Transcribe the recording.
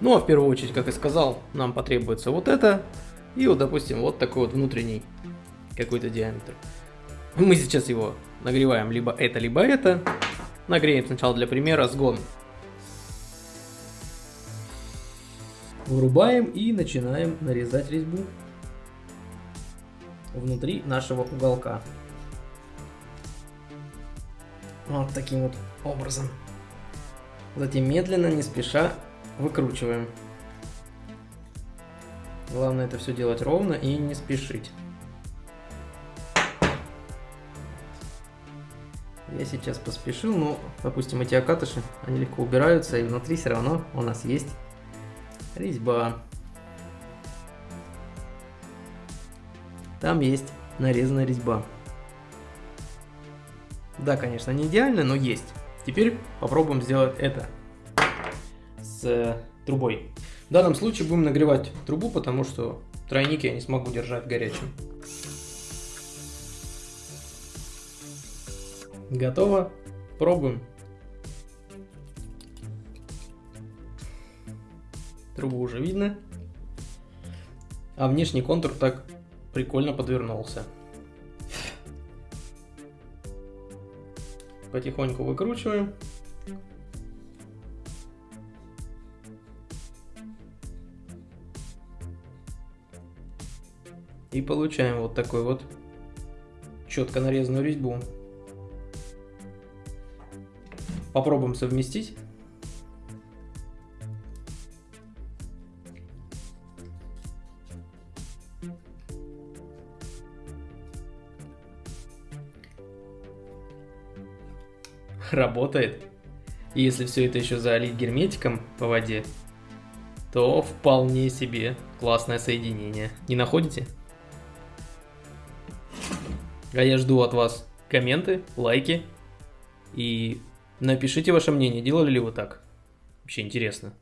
Ну а в первую очередь, как и сказал, нам потребуется вот это и вот, допустим, вот такой вот внутренний какой-то диаметр. Мы сейчас его нагреваем либо это, либо это. Нагреем сначала для примера сгон. Врубаем и начинаем нарезать резьбу внутри нашего уголка. Вот таким вот образом. Затем медленно, не спеша выкручиваем. Главное это все делать ровно и не спешить. Я сейчас поспешил, но, допустим, эти окатыши, они легко убираются, и внутри все равно у нас есть резьба. Там есть нарезанная резьба. Да, конечно, не идеально, но есть. Теперь попробуем сделать это с э, трубой. В данном случае будем нагревать трубу, потому что тройник я не смогу держать горячим. Готово. Пробуем. Трубу уже видно. А внешний контур так прикольно подвернулся. Потихоньку выкручиваем. И получаем вот такой вот четко нарезанную резьбу. Попробуем совместить. Работает. И если все это еще залить герметиком по воде, то вполне себе классное соединение. Не находите? А я жду от вас комменты, лайки и напишите ваше мнение, делали ли вы так. Вообще интересно.